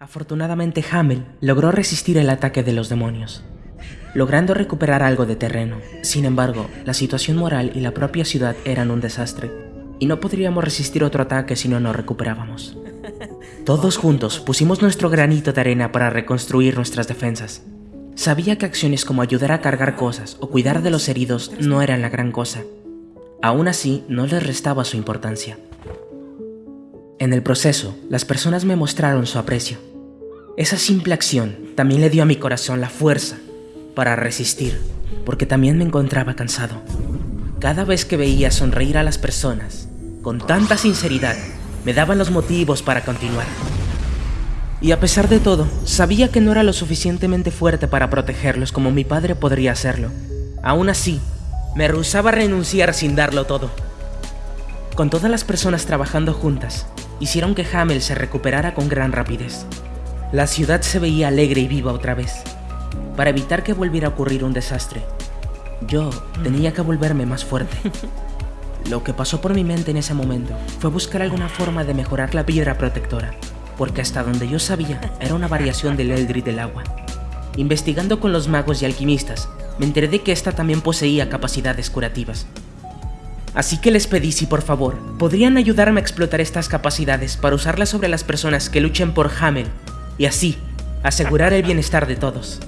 Afortunadamente Hamel logró resistir el ataque de los demonios, logrando recuperar algo de terreno. Sin embargo, la situación moral y la propia ciudad eran un desastre, y no podríamos resistir otro ataque si no nos recuperábamos. Todos juntos pusimos nuestro granito de arena para reconstruir nuestras defensas. Sabía que acciones como ayudar a cargar cosas o cuidar de los heridos no eran la gran cosa. Aún así, no les restaba su importancia. En el proceso, las personas me mostraron su aprecio. Esa simple acción también le dio a mi corazón la fuerza para resistir, porque también me encontraba cansado. Cada vez que veía sonreír a las personas, con tanta sinceridad, me daban los motivos para continuar. Y a pesar de todo, sabía que no era lo suficientemente fuerte para protegerlos como mi padre podría hacerlo. Aún así, me rehusaba a renunciar sin darlo todo. Con todas las personas trabajando juntas, hicieron que Hamel se recuperara con gran rapidez. La ciudad se veía alegre y viva otra vez. Para evitar que volviera a ocurrir un desastre, yo tenía que volverme más fuerte. Lo que pasó por mi mente en ese momento fue buscar alguna forma de mejorar la piedra protectora, porque hasta donde yo sabía era una variación del Eldritch del agua. Investigando con los magos y alquimistas, me enteré de que esta también poseía capacidades curativas. Así que les pedí si por favor podrían ayudarme a explotar estas capacidades para usarlas sobre las personas que luchen por Hamel y así asegurar el bienestar de todos.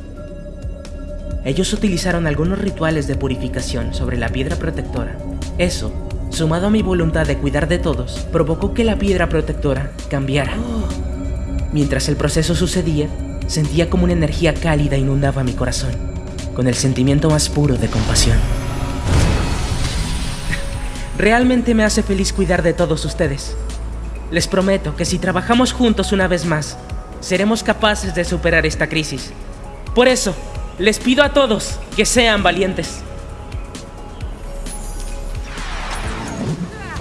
Ellos utilizaron algunos rituales de purificación sobre la piedra protectora. Eso, sumado a mi voluntad de cuidar de todos, provocó que la piedra protectora cambiara. Mientras el proceso sucedía, sentía como una energía cálida inundaba mi corazón, con el sentimiento más puro de compasión. Realmente me hace feliz cuidar de todos ustedes. Les prometo que si trabajamos juntos una vez más, seremos capaces de superar esta crisis. Por eso, les pido a todos que sean valientes.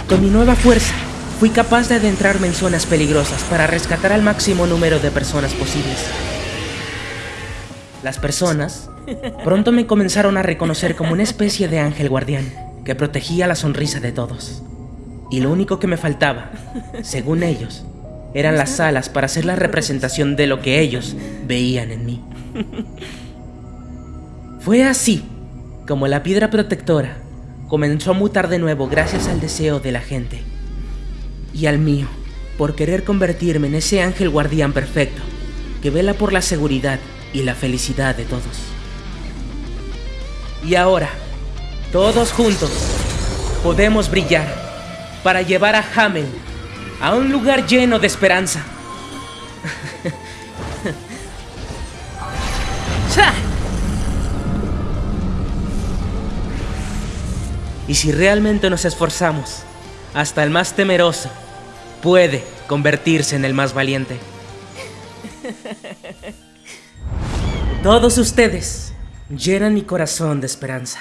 Con mi nueva fuerza, fui capaz de adentrarme en zonas peligrosas para rescatar al máximo número de personas posibles. Las personas pronto me comenzaron a reconocer como una especie de ángel guardián que protegía la sonrisa de todos. Y lo único que me faltaba, según ellos, eran las alas para hacer la representación de lo que ellos veían en mí. Fue así como la piedra protectora comenzó a mutar de nuevo gracias al deseo de la gente y al mío por querer convertirme en ese ángel guardián perfecto que vela por la seguridad y la felicidad de todos. Y ahora, todos juntos, podemos brillar para llevar a Hamel a un lugar lleno de esperanza. Y si realmente nos esforzamos, hasta el más temeroso puede convertirse en el más valiente. Todos ustedes llenan mi corazón de esperanza.